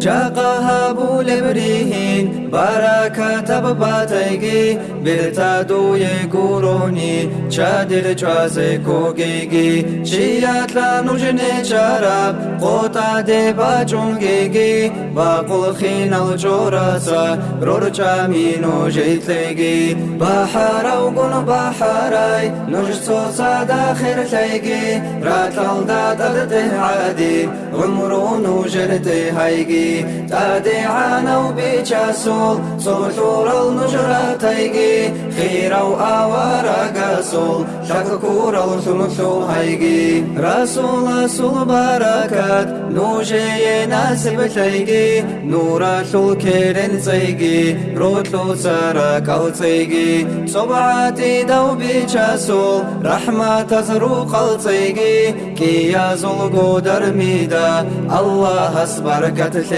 شاقها بولبريهين بركة بباتيجي برتادو يقولوني شادر جوازي كوغيجي شيات لا نجني شراب قوتا دي باجونجيجي باقول خين الجوراسا رورجا مينو جيتليجي بحر وقن بحراي نجسو داخل تيجي راتل داد عادي عمرو نجرتي هايجي تادعانا وبيجاسول صوتور المجراتيجي خيرا وآوارا قاسول شككور الثمثو هيجي رسول رسول بركات نوجي ناسب تيجي نورا شلكيرن تيجي روتلو سارك أو تيجي صبعاتي دو بيجاسول رحمة تزروق التيجي كي يزول قدر ميدا الله أسبركت تيجي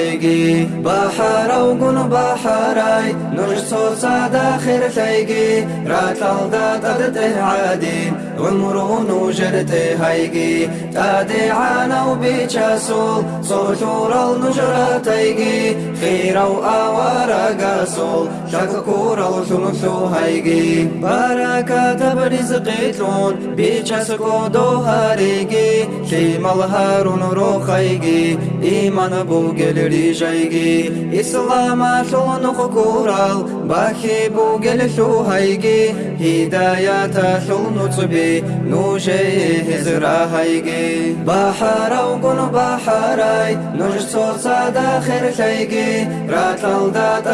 بحر وقن بحراي نجسو سادا خير تيجي. راتل دات أدته عادي. عمرو نجرته هيجي. تادي عانا وبيجاسول صوتور النجرة تيجي. خيرا وآوارا قاسول شككور الثمثو هيجي. بركة برزقيتون بيجاسكو دو هاريجي شيم الهارون روخيجي إيمان بوغل ريجيجي إسلام شون خكورال باخي بوغل شو هيجي هداية شون نصبي نوجي هزرا هيجي بحر وقن بحراي نجسو سادا خير شيجي راتل دات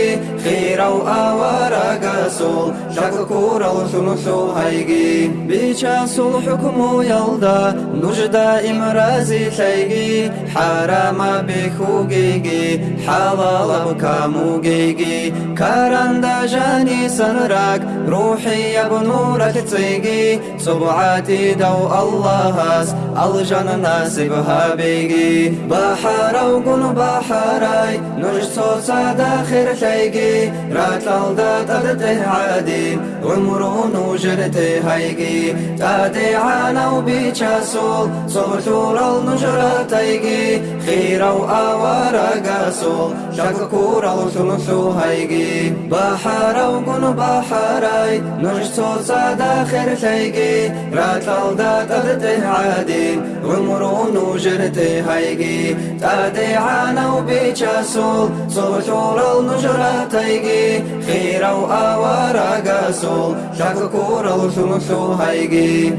أدته عادي عمرو نوجرتي هيجي تادي عانا وبيجاسول صغشور النجرة تيجي خيرا وآوارا قاسول شككور الثمثو هيجي بيجاسول حكمو يلدا نجدا إمرازي تيجي حرام بخوجيجي حلال بكاموجيجي كارندا جاني سنراك روحي يا بنورك تيجي صبعاتي دو الله الجنة ناسبها بيجي بحر وقن بحراي نجسو سادا خير تيجي راتل دات أدته عادي عمرو نجرتي هيجي تادي عانا وبيجاسول صبتور النجرة تيجي خيرا وآوارا قاسول شككور الثمثو هيجي بحر وقن بحراي نجسو سادا خير تيجي راتل دات أدته عادي. عمرو نجرتي هيجي تادي عانا وبيجاسول صوتور النجرة تيجي خيرا وآوارا قاسول شككور الثمثو هيجي